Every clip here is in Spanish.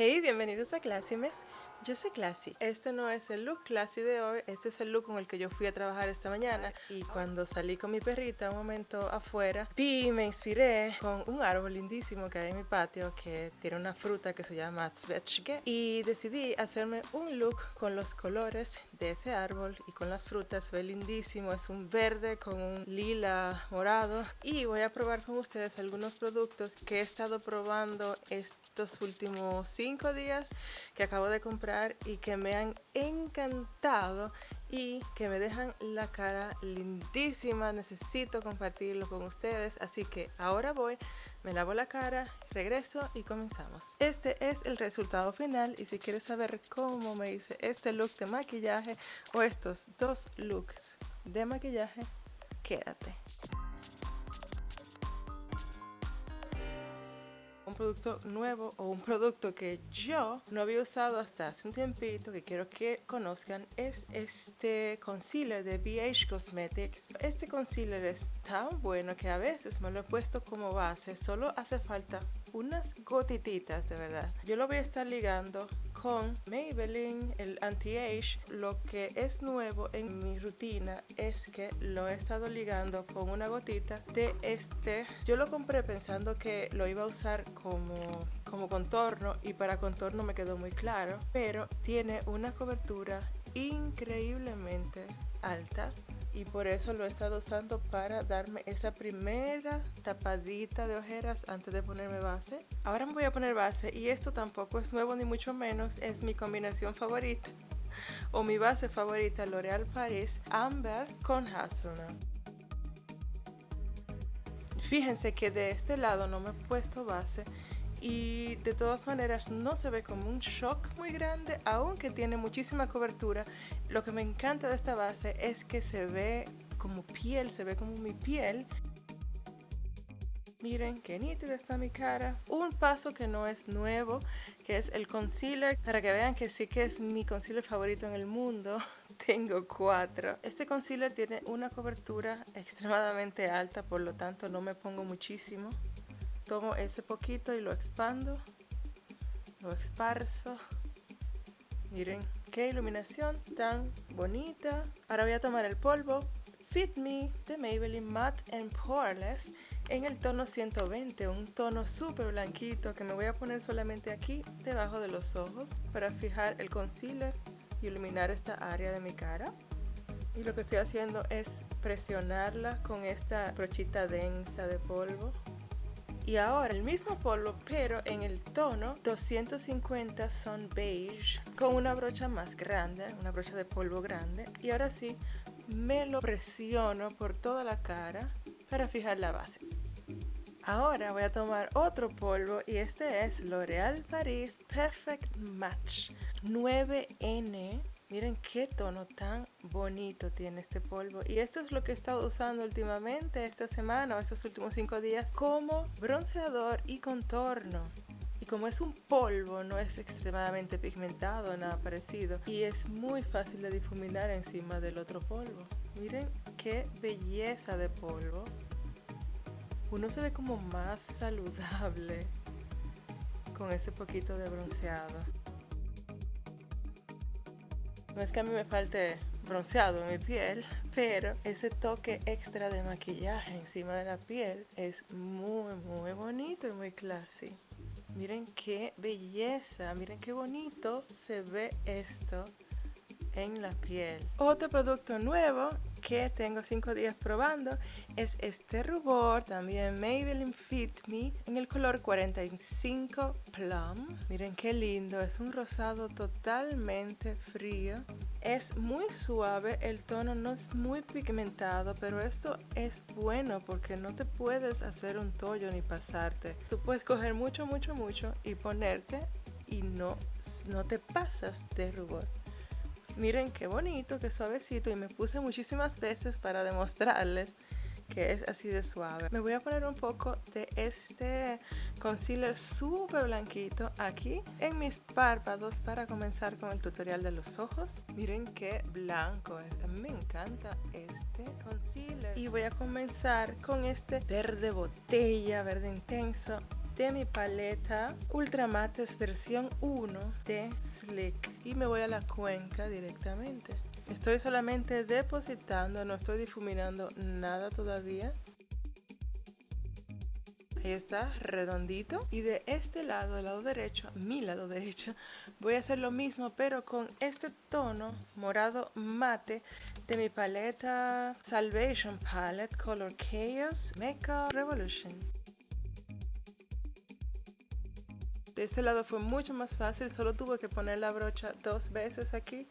Hey, bienvenidos a Clásimes. Yo soy Classy. Este no es el look Classy de hoy, este es el look con el que yo fui a trabajar esta mañana. Y cuando salí con mi perrita un momento afuera, vi y me inspiré con un árbol lindísimo que hay en mi patio que tiene una fruta que se llama Zwetschge. Y decidí hacerme un look con los colores de ese árbol y con las frutas. Ve lindísimo, es un verde con un lila morado. Y voy a probar con ustedes algunos productos que he estado probando estos últimos cinco días que acabo de comprar y que me han encantado y que me dejan la cara lindísima. Necesito compartirlo con ustedes, así que ahora voy, me lavo la cara, regreso y comenzamos. Este es el resultado final y si quieres saber cómo me hice este look de maquillaje o estos dos looks de maquillaje, quédate. Un producto nuevo o un producto que yo no había usado hasta hace un tiempito que quiero que conozcan es este concealer de BH Cosmetics. Este concealer es tan bueno que a veces me lo he puesto como base, solo hace falta unas gotititas de verdad. Yo lo voy a estar ligando con Maybelline, el anti-age. Lo que es nuevo en mi rutina es que lo he estado ligando con una gotita de este. Yo lo compré pensando que lo iba a usar como, como contorno y para contorno me quedó muy claro, pero tiene una cobertura increíblemente alta y por eso lo he estado usando para darme esa primera tapadita de ojeras antes de ponerme base. Ahora me voy a poner base y esto tampoco es nuevo ni mucho menos, es mi combinación favorita o mi base favorita L'Oreal Paris Amber con Hazelnut. Fíjense que de este lado no me he puesto base y de todas maneras no se ve como un shock muy grande aunque tiene muchísima cobertura lo que me encanta de esta base es que se ve como piel se ve como mi piel Miren qué nítida está mi cara. Un paso que no es nuevo, que es el concealer. Para que vean que sí que es mi concealer favorito en el mundo. Tengo cuatro. Este concealer tiene una cobertura extremadamente alta, por lo tanto no me pongo muchísimo tomo ese poquito y lo expando lo esparzo. Miren qué iluminación tan bonita. Ahora voy a tomar el polvo Fit Me de Maybelline Matte and Poreless en el tono 120, un tono súper blanquito que me voy a poner solamente aquí debajo de los ojos para fijar el concealer y iluminar esta área de mi cara. Y lo que estoy haciendo es presionarla con esta brochita densa de polvo y ahora el mismo polvo pero en el tono 250 son beige con una brocha más grande, una brocha de polvo grande y ahora sí me lo presiono por toda la cara para fijar la base. Ahora voy a tomar otro polvo y este es L'Oreal Paris Perfect Match 9N Miren qué tono tan bonito tiene este polvo. Y esto es lo que he estado usando últimamente esta semana o estos últimos cinco días como bronceador y contorno. Y como es un polvo, no es extremadamente pigmentado, nada parecido. Y es muy fácil de difuminar encima del otro polvo. Miren qué belleza de polvo. Uno se ve como más saludable con ese poquito de bronceado. No es que a mí me falte bronceado en mi piel, pero ese toque extra de maquillaje encima de la piel es muy, muy bonito y muy classy. Miren qué belleza, miren qué bonito se ve esto en la piel. Otro producto nuevo que tengo 5 días probando es este rubor, también Maybelline Fit Me, en el color 45 Plum. Miren qué lindo, es un rosado totalmente frío. Es muy suave, el tono no es muy pigmentado, pero esto es bueno porque no te puedes hacer un tollo ni pasarte. Tú puedes coger mucho, mucho, mucho y ponerte y no, no te pasas de rubor. Miren qué bonito, qué suavecito y me puse muchísimas veces para demostrarles que es así de suave. Me voy a poner un poco de este concealer súper blanquito aquí en mis párpados para comenzar con el tutorial de los ojos. Miren qué blanco es. Me encanta este concealer. Y voy a comenzar con este verde botella, verde intenso de mi paleta Ultra Mattes versión 1 de Slick y me voy a la cuenca directamente. Estoy solamente depositando, no estoy difuminando nada todavía. Ahí está, redondito. Y de este lado, del lado derecho, mi lado derecho, voy a hacer lo mismo, pero con este tono morado mate de mi paleta Salvation Palette Color Chaos Makeup Revolution. De este lado fue mucho más fácil, solo tuve que poner la brocha dos veces aquí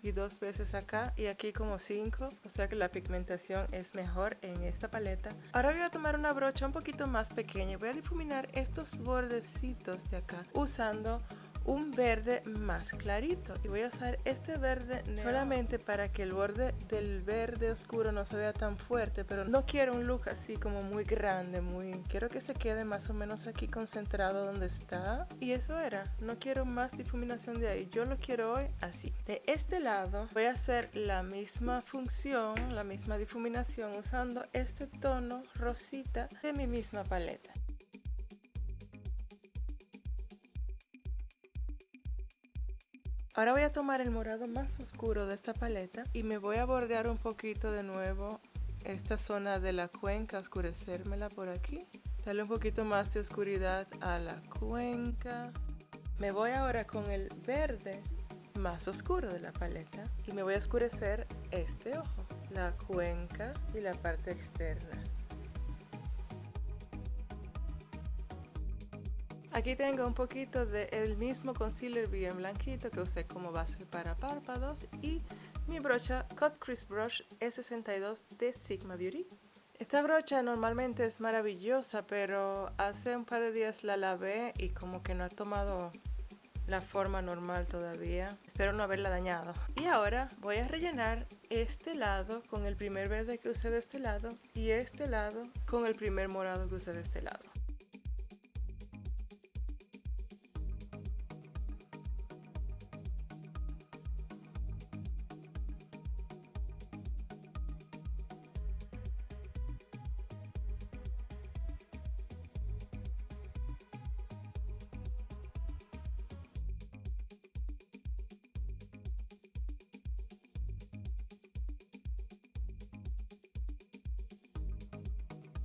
y dos veces acá y aquí como cinco o sea que la pigmentación es mejor en esta paleta. Ahora voy a tomar una brocha un poquito más pequeña y voy a difuminar estos bordecitos de acá usando un verde más clarito. Y voy a usar este verde solamente para que el borde del verde oscuro no se vea tan fuerte pero no quiero un look así como muy grande muy quiero que se quede más o menos aquí concentrado donde está. Y eso era no quiero más difuminación de ahí. Yo lo quiero hoy así. De este lado voy a hacer la misma función la misma difuminación usando este tono rosita de mi misma paleta Ahora voy a tomar el morado más oscuro de esta paleta y me voy a bordear un poquito de nuevo esta zona de la cuenca, oscurecérmela por aquí. Darle un poquito más de oscuridad a la cuenca. Me voy ahora con el verde más oscuro de la paleta y me voy a oscurecer este ojo, la cuenca y la parte externa. Aquí tengo un poquito del mismo concealer bien blanquito que usé como base para párpados y mi brocha Cut Crease Brush E62 de Sigma Beauty. Esta brocha normalmente es maravillosa, pero hace un par de días la lavé y como que no ha tomado la forma normal todavía. Espero no haberla dañado. Y ahora voy a rellenar este lado con el primer verde que usé de este lado y este lado con el primer morado que usé de este lado.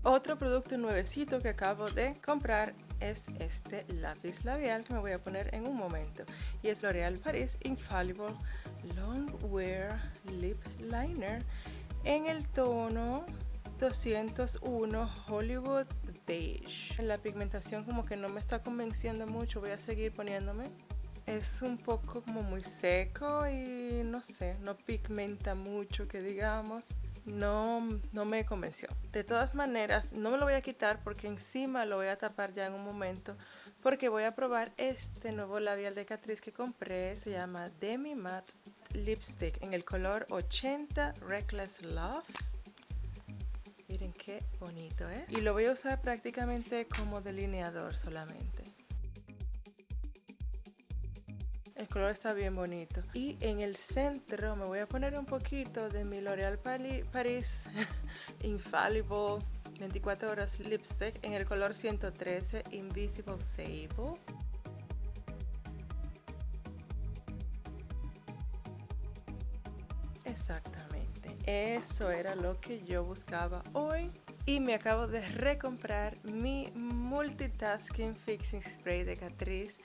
Otro producto nuevecito que acabo de comprar es este lápiz labial que me voy a poner en un momento y es L'Oreal Paris Infallible Long Wear Lip Liner en el tono 201 Hollywood Beige. La pigmentación como que no me está convenciendo mucho, voy a seguir poniéndome. Es un poco como muy seco y no sé, no pigmenta mucho que digamos no, no me convenció. De todas maneras, no me lo voy a quitar porque encima lo voy a tapar ya en un momento porque voy a probar este nuevo labial de Catrice que compré. Se llama Demi Matte Lipstick en el color 80 Reckless Love. Miren qué bonito, ¿eh? Y lo voy a usar prácticamente como delineador solamente. El color está bien bonito. Y en el centro me voy a poner un poquito de mi L'Oreal Paris Infallible 24 horas lipstick en el color 113 Invisible Sable. Exactamente, eso era lo que yo buscaba hoy. Y me acabo de recomprar mi Multitasking Fixing Spray de Catrice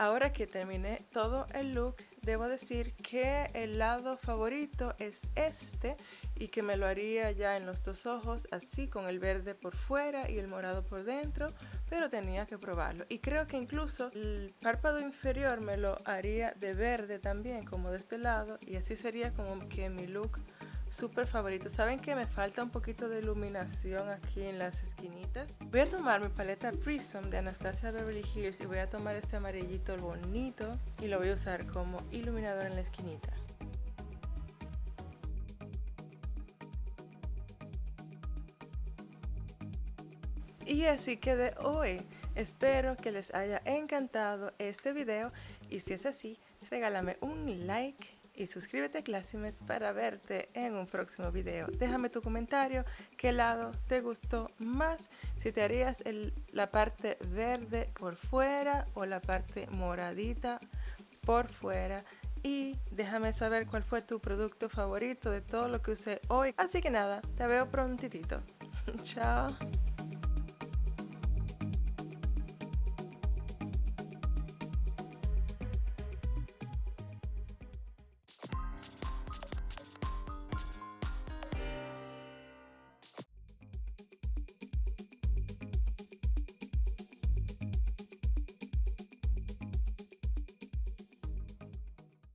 Ahora que terminé todo el look, debo decir que el lado favorito es este y que me lo haría ya en los dos ojos, así con el verde por fuera y el morado por dentro, pero tenía que probarlo. Y creo que incluso el párpado inferior me lo haría de verde también, como de este lado, y así sería como que mi look súper favorito. ¿Saben que me falta un poquito de iluminación aquí en las esquinitas? Voy a tomar mi paleta Prism de Anastasia Beverly Hills y voy a tomar este amarillito bonito y lo voy a usar como iluminador en la esquinita. Y así que de hoy. Espero que les haya encantado este video y si es así, regálame un like y suscríbete a para verte en un próximo video. Déjame tu comentario, qué lado te gustó más, si te harías la parte verde por fuera o la parte moradita por fuera y déjame saber cuál fue tu producto favorito de todo lo que usé hoy. Así que nada, te veo prontitito. Chao.